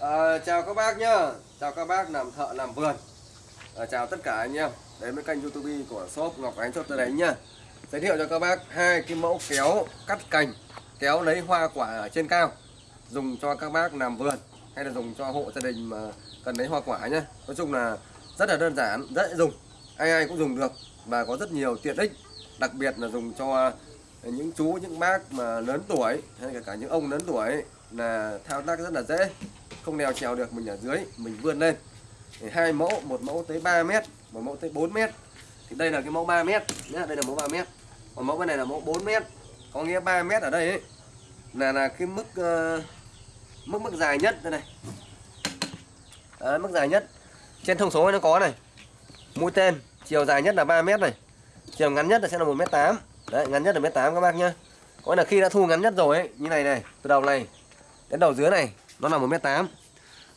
À, chào các bác nhá. Chào các bác làm thợ làm vườn. À, Chào tất cả anh em. Đến với kênh youtube của shop Ngọc Ánh cho tôi đánh nhá. Giới thiệu cho các bác hai cái mẫu kéo cắt cành Kéo lấy hoa quả ở trên cao Dùng cho các bác làm vườn Hay là dùng cho hộ gia đình mà cần lấy hoa quả nhá. Nói chung là rất là đơn giản, rất dễ dùng. Ai ai cũng dùng được Và có rất nhiều tiện ích. Đặc biệt là dùng cho những chú, những bác mà lớn tuổi Hay cả, cả những ông lớn tuổi là thao tác rất là dễ không đèo trèo được mình ở dưới mình vươn lên. Thì hai mẫu một mẫu tới 3 mét một mẫu tới 4 mét. Thì đây là cái mẫu 3 mét nhá đây là mẫu 3 mét. Còn mẫu bên này là mẫu 4 mét. Có nghĩa 3 mét ở đây ấy, là là cái mức uh, mức mức dài nhất đây này. Đấy, mức dài nhất. Trên thông số nó có này mũi tên chiều dài nhất là 3 mét này chiều ngắn nhất là sẽ là 1 mét 8 đấy ngắn nhất là mét 8 các bác nhá. Có là khi đã thu ngắn nhất rồi ấy, như này này từ đầu này đến đầu dưới này nó là 1m8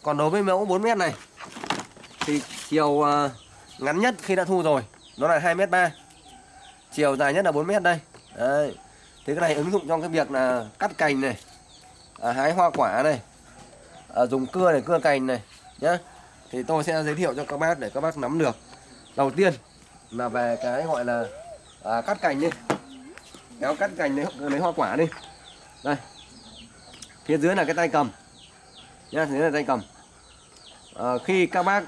còn đối với mẫu 4m này thì chiều à, ngắn nhất khi đã thu rồi nó là 2m3 chiều dài nhất là 4m đây. Đấy. thế cái này ứng dụng trong cái việc là cắt cành này à, hái hoa quả này à, dùng cưa để cưa cành này nhá. Thì tôi sẽ giới thiệu cho các bác để các bác nắm được. Đầu tiên là về cái gọi là à, cắt cành đi. Kéo cắt cành lấy, lấy hoa quả đi. Đây. Phía dưới là cái tay cầm nhá thế là tay cầm. À, khi các bác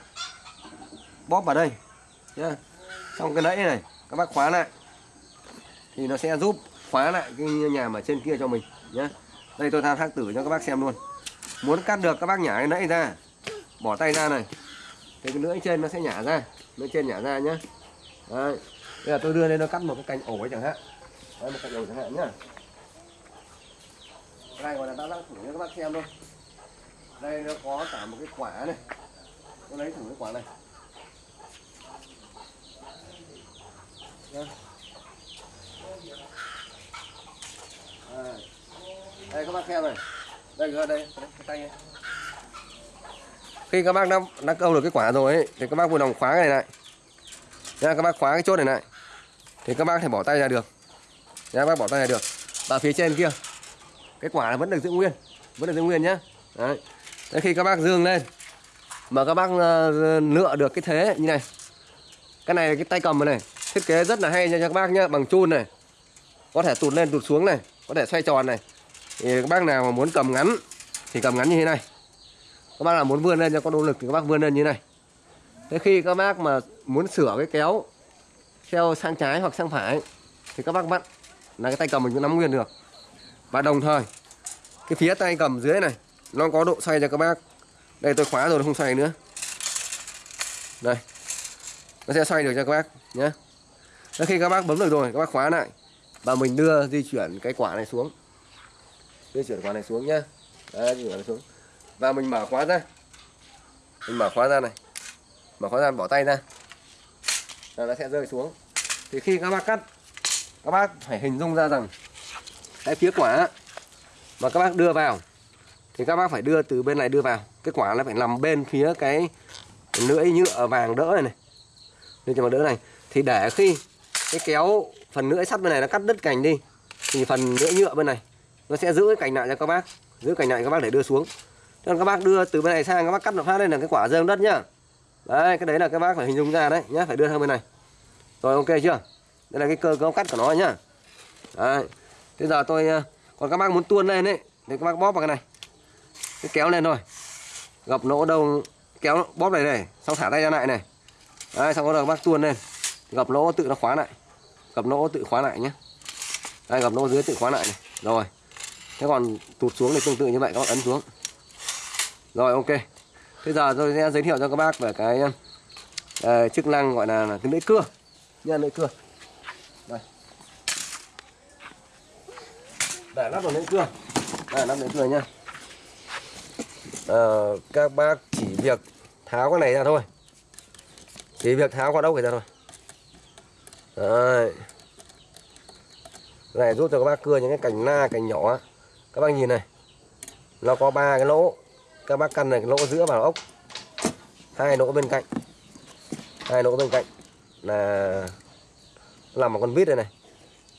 bóp vào đây nhá xong cái lẫy này các bác khóa lại thì nó sẽ giúp khóa lại cái nhà mà trên kia cho mình nhé đây tôi thao thác tử cho các bác xem luôn. Muốn cắt được các bác nhả cái lẫy ra bỏ tay ra này. Thì cái lưỡi trên nó sẽ nhả ra lưỡi trên nhả ra nhé đây bây giờ tôi đưa lên nó cắt một cái cành ổ ấy chẳng hạn. Đây một cành ổ chẳng hạn nhá. Đây gọi là đã thử cho các bác xem luôn đây nó có cả một cái quả này. Tôi lấy thử cái quả này. Đây. À. đây các bác xem này. Đây đây. Đây cái tay này khi các bác đã, đã câu được cái quả rồi ấy, thì các bác vui lòng khóa cái này lại. Nha, các bác khóa cái chốt này lại. Thì các bác thể bỏ tay ra được. Nha, các bác bỏ tay ra được. Và phía trên kia cái quả vẫn được giữ nguyên. Vẫn được giữ nguyên nhá. Đấy. Thế khi các bác dương lên mà các bác uh, lựa được cái thế như này. Cái này là cái tay cầm này thiết kế rất là hay nha các bác nhá bằng chun này. Có thể tụt lên tụt xuống này có thể xoay tròn này. Thì các bác nào mà muốn cầm ngắn thì cầm ngắn như thế này. Các bác nào muốn vươn lên cho có động lực thì các bác vươn lên như thế này. Thế khi các bác mà muốn sửa cái kéo theo sang trái hoặc sang phải thì các bác vặn là cái tay cầm mình cũng nắm nguyên được. Và đồng thời cái phía tay cầm dưới này nó có độ xoay cho các bác. Đây tôi khóa rồi nó không xoay nữa. Đây. Nó sẽ xoay được cho các bác nhé Thế khi các bác bấm được rồi các bác khóa lại và mình đưa di chuyển cái quả này xuống. Di chuyển quả này xuống nhá. Đấy, di chuyển này xuống. Và mình mở khóa ra. Mình mở khóa ra này. Mở khóa ra bỏ tay ra. Là nó sẽ rơi xuống. Thì khi các bác cắt các bác phải hình dung ra rằng cái phía quả mà các bác đưa vào thì các bác phải đưa từ bên này đưa vào. Cái quả nó phải nằm bên phía cái lưỡi nhựa vàng đỡ này này. Lưỡi cho đỡ này. Thì để khi cái kéo phần lưỡi sắt bên này nó cắt đứt cành đi, thì phần lưỡi nhựa bên này nó sẽ giữ cái cành lại cho các bác. Giữ cành lại các bác để đưa xuống. Nên các bác đưa từ bên này sang, các bác cắt một phát lên là cái quả rơi đất nhá. Đấy, cái đấy là các bác phải hình dung ra đấy nhá, phải đưa sang bên này. Rồi, ok chưa? Đây là cái cơ cấu cắt của nó nhá. Đấy. Bây giờ tôi ờ, còn các bác muốn tuôn lên đấy thì các bác bóp vào cái này cứ kéo lên thôi. Gập nỗ đâu kéo bóp này này xong thả tay ra lại này. Đấy, xong bắt đầu bác tuôn lên. Gập nỗ tự nó khóa lại. Gập nỗ tự khóa lại nhé đây gập nỗ dưới tự khóa lại này. Rồi. Thế còn tụt xuống thì tương tự như vậy các bạn ấn xuống. Rồi ok. Bây giờ tôi sẽ giới thiệu cho các bác về cái uh, chức năng gọi là, là cái lưỡi cưa. Nha lưỡi cưa. Đây. Để lắp vào lưỡi cưa. Đây lắp lưỡi cưa nha à, các bác chỉ việc tháo cái này ra thôi. Chỉ việc tháo qua ốc này ra thôi. Đấy. Này giúp cho các bác cưa những cái cành na cành nhỏ. Các bác nhìn này. Nó có ba cái lỗ. Các bác căn này cái lỗ giữa vào ốc. Hai lỗ bên cạnh. Hai lỗ bên cạnh. Là làm một con vít đây này.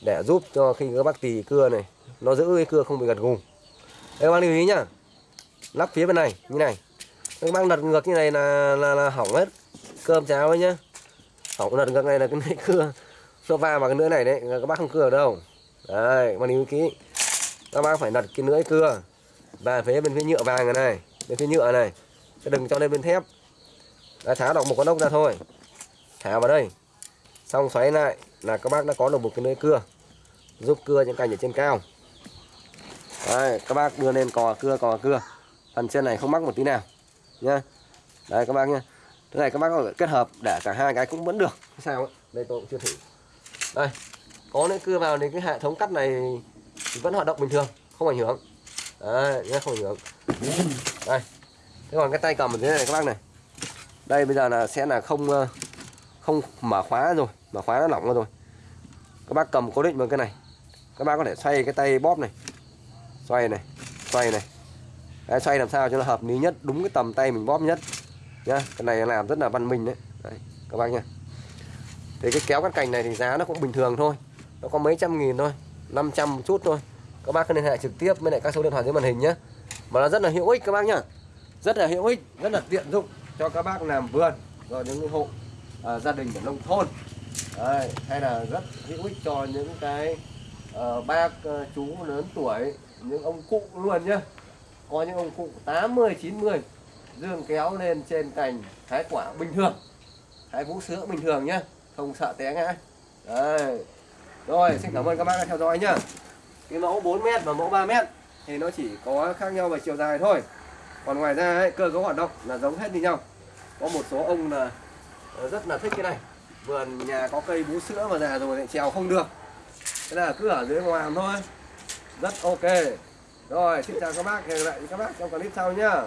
Để giúp cho khi các bác tì cưa này nó giữ cái cưa không bị gật gù. các bác lưu ý nhá lắp phía bên này như này. Các bác lật ngược như này là là, là hỏng hết. Cơm cháo ấy nhá. Hỏng lật ngược này là cái này cưa. Nó va vào cái nữa này đấy các bác không cưa ở đâu. Đấy các bác lưu kỹ. Các bác phải lật cái lưỡi cưa. Và phía bên phía nhựa vàng này này bên phía nhựa này. Chứ đừng cho lên bên thép. Đã tháo được một con ốc ra thôi. Thả vào đây. Xong xoáy lại là các bác đã có được một cái lưỡi cưa. Giúp cưa những cành ở trên cao. Đấy, các bác đưa lên cò cưa cò cưa phần trên này không mắc một tí nào nhá. Đấy các bác nhá. Thế này các bác có thể kết hợp để cả hai cái cũng vẫn được. Sao ấy? đây tôi cũng chưa thử. Đây có lưỡi cưa vào thì cái hệ thống cắt này vẫn hoạt động bình thường không ảnh hưởng. Đấy nhá không ảnh hưởng. Đây thế còn cái tay cầm ở dưới này các bác này. Đây bây giờ là sẽ là không ờ, không mở khóa rồi mở khóa nó lỏng rồi. Các bác cầm cố định vào cái này. Các bác có thể xoay cái tay bóp này. Xoay này xoay này đấy, xoay làm sao cho nó hợp lý nhất đúng cái tầm tay mình bóp nhất? Nhá cái này làm rất là văn minh đấy, đấy các bác nhá. Thì cái kéo cắt cành này thì giá nó cũng bình thường thôi. Nó có mấy trăm nghìn thôi 500 một chút thôi. Các bác cứ liên hệ trực tiếp với lại các số điện thoại dưới màn hình nhé mà nó rất là hữu ích các bác nhá. Rất là hữu ích rất là tiện dụng cho các bác làm vườn rồi những hộ à, gia đình ở nông thôn. Đấy, hay là rất hữu ích cho những cái uh, bác uh, chú lớn tuổi những ông cụ luôn nhá có những ông cụ 80 90 dương kéo lên trên cành hái quả bình thường. Hái vũ sữa bình thường nhá không sợ té ngã. Đây rồi xin cảm ơn các bác đã theo dõi nhá. Cái mẫu 4m và mẫu 3m thì nó chỉ có khác nhau về chiều dài thôi. Còn ngoài ra ấy, cơ cấu hoạt động là giống hết như nhau. Có một số ông là rất là thích cái này. Vườn nhà có cây bú sữa mà già rồi lại trèo không được. Thế là cứ ở dưới ngoài thôi. Rất ok rồi xin chào các bác hẹn gặp lại các bác trong clip sau nhá.